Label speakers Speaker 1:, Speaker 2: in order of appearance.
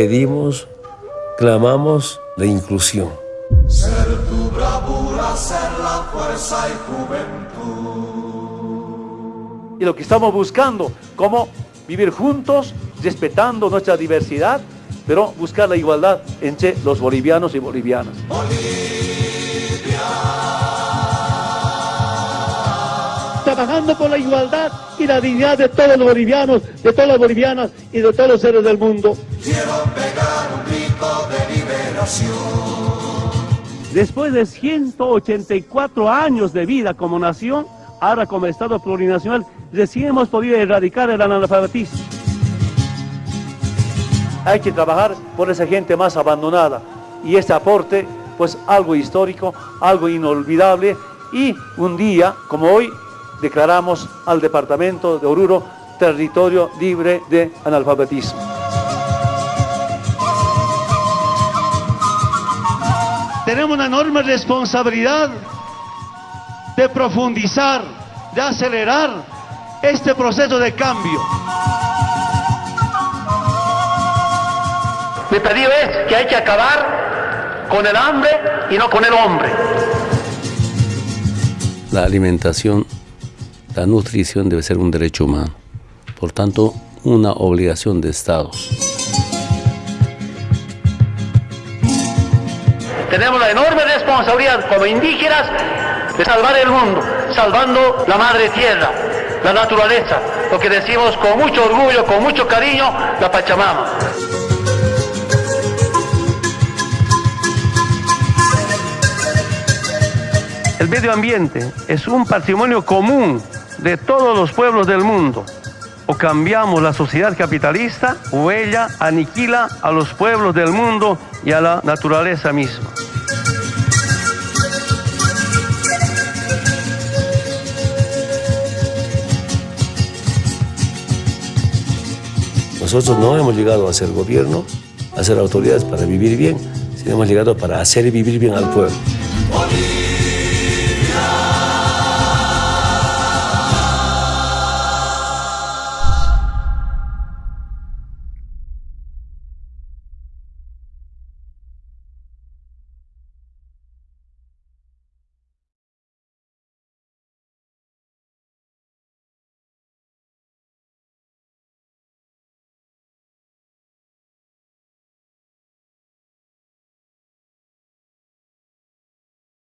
Speaker 1: pedimos, clamamos la inclusión.
Speaker 2: Ser tu bravura, ser la fuerza y juventud.
Speaker 3: Y lo que estamos buscando, cómo vivir juntos, respetando nuestra diversidad, pero buscar la igualdad entre los bolivianos y bolivianas.
Speaker 4: Trabajando por la igualdad y la dignidad de todos los bolivianos, de todas las bolivianas y de todos los seres del mundo.
Speaker 2: Quiero pegar un grito de liberación.
Speaker 4: Después de 184 años de vida como nación, ahora como Estado plurinacional, recién hemos podido erradicar el analfabetismo.
Speaker 3: Hay que trabajar por esa gente más abandonada y este aporte, pues algo histórico, algo inolvidable y un día como hoy declaramos al departamento de Oruro territorio libre de analfabetismo.
Speaker 4: Tenemos una enorme responsabilidad de profundizar, de acelerar este proceso de cambio.
Speaker 3: Mi pedido es que hay que acabar con el hambre y no con el hombre.
Speaker 1: La alimentación, la nutrición debe ser un derecho humano. Por tanto, una obligación de Estado.
Speaker 3: Tenemos la enorme responsabilidad como indígenas de salvar el mundo, salvando la madre tierra, la naturaleza, lo que decimos con mucho orgullo, con mucho cariño, la Pachamama.
Speaker 4: El medio ambiente es un patrimonio común de todos los pueblos del mundo. O cambiamos la sociedad capitalista o ella aniquila a los pueblos del mundo y a la naturaleza misma.
Speaker 1: Nosotros no hemos llegado a ser gobierno, a ser autoridades para vivir bien, sino hemos llegado para hacer vivir bien al pueblo.